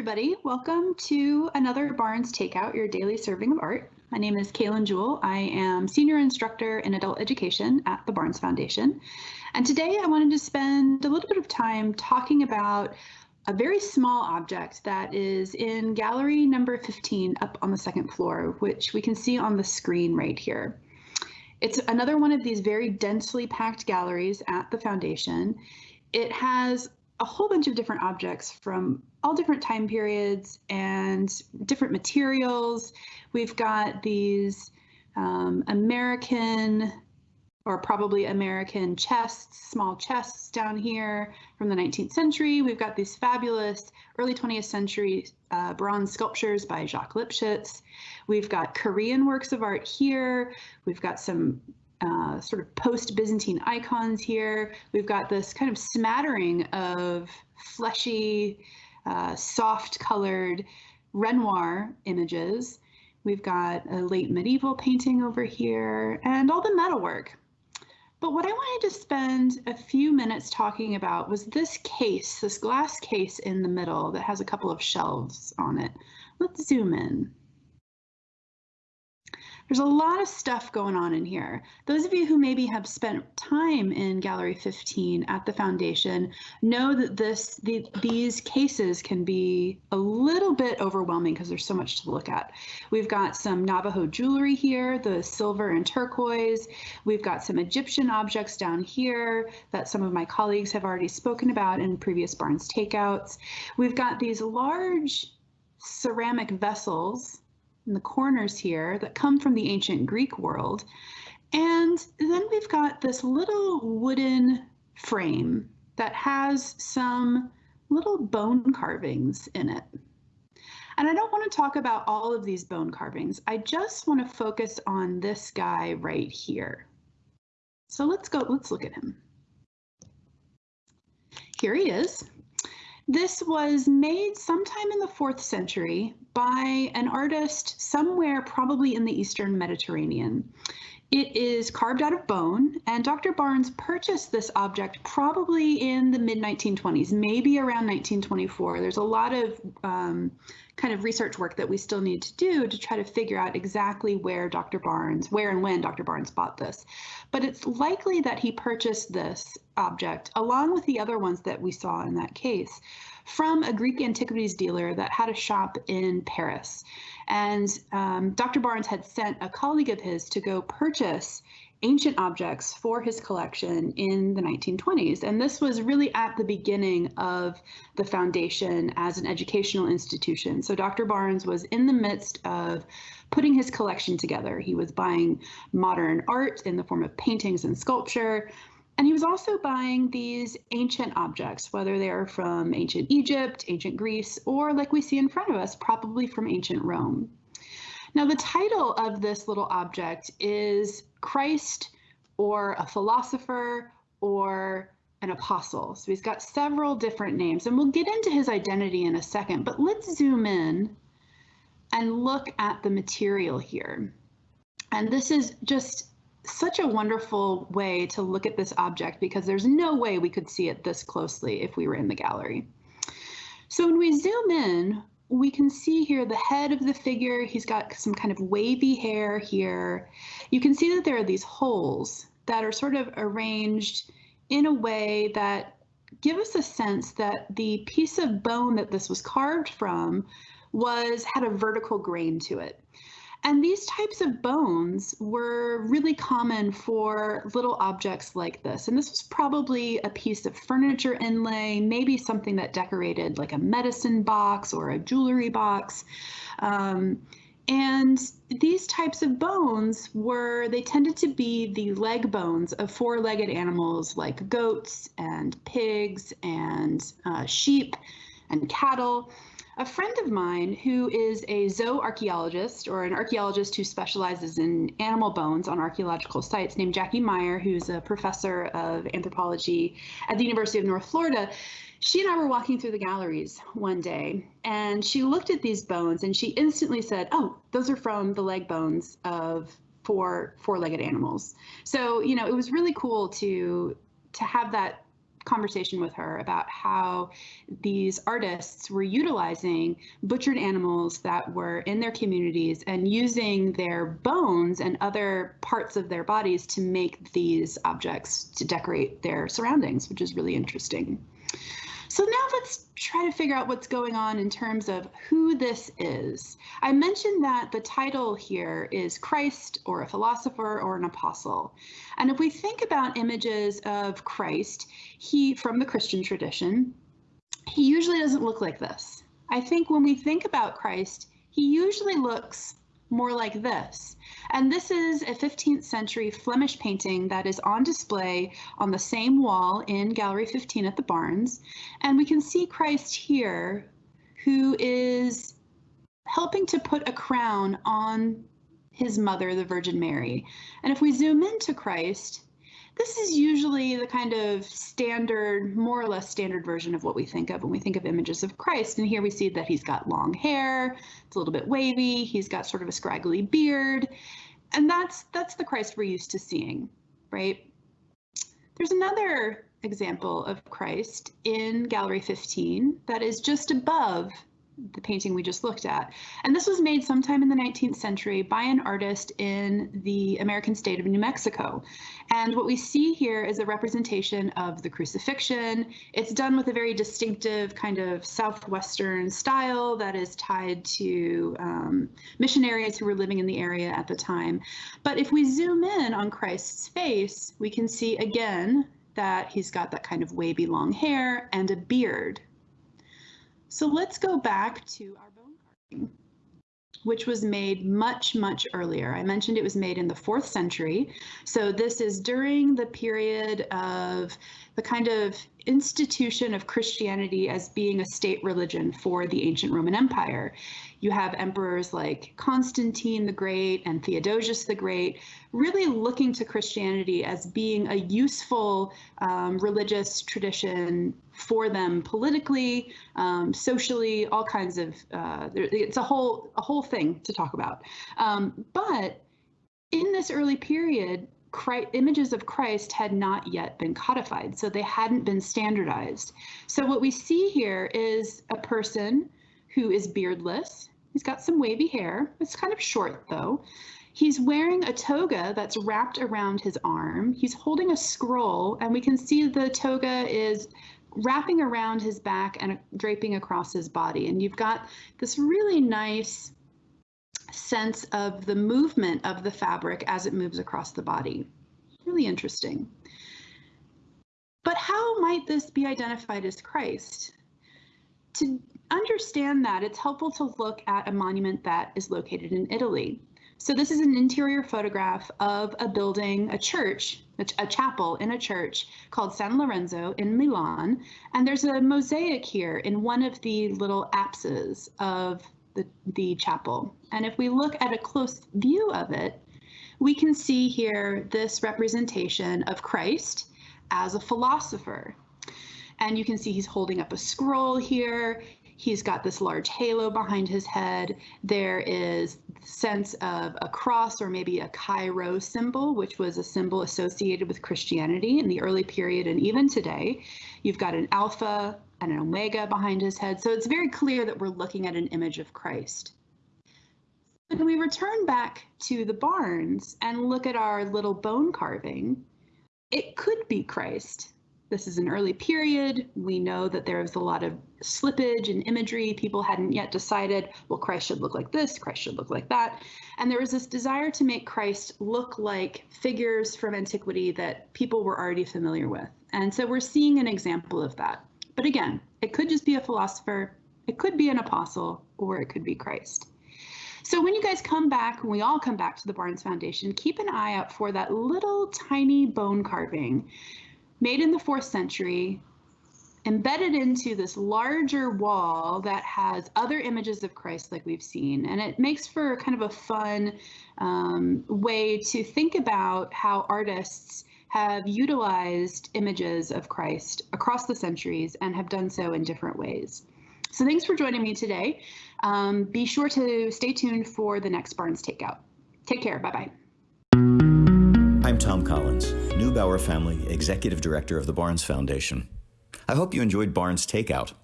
everybody. Welcome to another Barnes Takeout, your daily serving of art. My name is Kaylin Jewell. I am Senior Instructor in Adult Education at the Barnes Foundation. And today I wanted to spend a little bit of time talking about a very small object that is in gallery number 15 up on the second floor, which we can see on the screen right here. It's another one of these very densely packed galleries at the foundation. It has a whole bunch of different objects from all different time periods and different materials. We've got these um, American or probably American chests, small chests down here from the 19th century. We've got these fabulous early 20th century uh, bronze sculptures by Jacques Lipchitz. We've got Korean works of art here. We've got some uh, sort of post-Byzantine icons here. We've got this kind of smattering of fleshy, uh, soft-colored Renoir images. We've got a late medieval painting over here and all the metalwork. But what I wanted to spend a few minutes talking about was this case, this glass case in the middle that has a couple of shelves on it. Let's zoom in. There's a lot of stuff going on in here. Those of you who maybe have spent time in Gallery 15 at the foundation know that this the, these cases can be a little bit overwhelming because there's so much to look at. We've got some Navajo jewelry here, the silver and turquoise. We've got some Egyptian objects down here that some of my colleagues have already spoken about in previous Barnes takeouts. We've got these large ceramic vessels in the corners here that come from the ancient Greek world. And then we've got this little wooden frame that has some little bone carvings in it. And I don't want to talk about all of these bone carvings. I just want to focus on this guy right here. So let's go, let's look at him. Here he is. This was made sometime in the fourth century by an artist somewhere probably in the Eastern Mediterranean. It is carved out of bone, and Dr. Barnes purchased this object probably in the mid 1920s, maybe around 1924. There's a lot of um, kind of research work that we still need to do to try to figure out exactly where Dr. Barnes, where and when Dr. Barnes bought this. But it's likely that he purchased this object along with the other ones that we saw in that case from a Greek antiquities dealer that had a shop in Paris. And um, Dr. Barnes had sent a colleague of his to go purchase ancient objects for his collection in the 1920s. And this was really at the beginning of the foundation as an educational institution. So Dr. Barnes was in the midst of putting his collection together. He was buying modern art in the form of paintings and sculpture, and he was also buying these ancient objects, whether they are from ancient Egypt, ancient Greece, or like we see in front of us, probably from ancient Rome. Now, the title of this little object is Christ or a philosopher or an apostle. So he's got several different names, and we'll get into his identity in a second, but let's zoom in and look at the material here. And this is just such a wonderful way to look at this object because there's no way we could see it this closely if we were in the gallery. So when we zoom in, we can see here the head of the figure. He's got some kind of wavy hair here. You can see that there are these holes that are sort of arranged in a way that give us a sense that the piece of bone that this was carved from was had a vertical grain to it. And these types of bones were really common for little objects like this. And this was probably a piece of furniture inlay, maybe something that decorated like a medicine box or a jewelry box. Um, and these types of bones were, they tended to be the leg bones of four legged animals like goats and pigs and uh, sheep and cattle a friend of mine who is a zooarchaeologist or an archaeologist who specializes in animal bones on archaeological sites named Jackie Meyer, who's a professor of anthropology at the University of North Florida. She and I were walking through the galleries one day and she looked at these bones and she instantly said, Oh, those are from the leg bones of four four-legged animals. So, you know, it was really cool to to have that conversation with her about how these artists were utilizing butchered animals that were in their communities and using their bones and other parts of their bodies to make these objects to decorate their surroundings, which is really interesting. So now let's try to figure out what's going on in terms of who this is. I mentioned that the title here is Christ or a philosopher or an apostle. And if we think about images of Christ, he from the Christian tradition, he usually doesn't look like this. I think when we think about Christ, he usually looks more like this. And this is a 15th century Flemish painting that is on display on the same wall in Gallery 15 at the Barnes. And we can see Christ here, who is helping to put a crown on his mother, the Virgin Mary. And if we zoom into Christ, this is usually the kind of standard, more or less standard version of what we think of when we think of images of Christ. And here we see that he's got long hair, it's a little bit wavy, he's got sort of a scraggly beard. And that's that's the Christ we're used to seeing, right? There's another example of Christ in Gallery 15 that is just above the painting we just looked at. And this was made sometime in the 19th century by an artist in the American state of New Mexico. And what we see here is a representation of the crucifixion. It's done with a very distinctive kind of southwestern style that is tied to um, missionaries who were living in the area at the time. But if we zoom in on Christ's face, we can see again that he's got that kind of wavy long hair and a beard so let's go back to our bone carving, which was made much, much earlier. I mentioned it was made in the fourth century. So this is during the period of the kind of institution of Christianity as being a state religion for the ancient Roman Empire. You have emperors like Constantine the Great and Theodosius the Great really looking to Christianity as being a useful um, religious tradition for them politically, um, socially, all kinds of. Uh, it's a whole a whole thing to talk about. Um, but in this early period, Christ, images of Christ had not yet been codified, so they hadn't been standardized. So what we see here is a person who is beardless. He's got some wavy hair. It's kind of short though. He's wearing a toga that's wrapped around his arm. He's holding a scroll, and we can see the toga is wrapping around his back and draping across his body. And you've got this really nice sense of the movement of the fabric as it moves across the body. Really interesting. But how might this be identified as Christ? To understand that, it's helpful to look at a monument that is located in Italy. So this is an interior photograph of a building, a church, a, chapel in a church called San Lorenzo in Milan. And there's a mosaic here in one of the little apses of the, the chapel. And if we look at a close view of it, we can see here this representation of Christ as a philosopher. And you can see he's holding up a scroll here. He's got this large halo behind his head. There is sense of a cross or maybe a Chi-Rho symbol, which was a symbol associated with Christianity in the early period and even today. You've got an alpha, and an omega behind his head. So it's very clear that we're looking at an image of Christ. When we return back to the Barnes and look at our little bone carving, it could be Christ. This is an early period. We know that there was a lot of slippage and imagery. People hadn't yet decided, well, Christ should look like this, Christ should look like that. And there was this desire to make Christ look like figures from antiquity that people were already familiar with. And so we're seeing an example of that. But again, it could just be a philosopher, it could be an apostle, or it could be Christ. So when you guys come back, when we all come back to the Barnes Foundation, keep an eye out for that little tiny bone carving made in the fourth century, embedded into this larger wall that has other images of Christ like we've seen. And it makes for kind of a fun um, way to think about how artists have utilized images of Christ across the centuries and have done so in different ways. So thanks for joining me today. Um, be sure to stay tuned for the next Barnes Takeout. Take care. Bye-bye. Tom Collins, Neubauer Family Executive Director of the Barnes Foundation. I hope you enjoyed Barnes Takeout.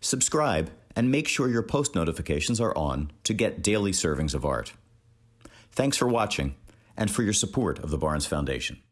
Subscribe and make sure your post notifications are on to get daily servings of art. Thanks for watching and for your support of the Barnes Foundation.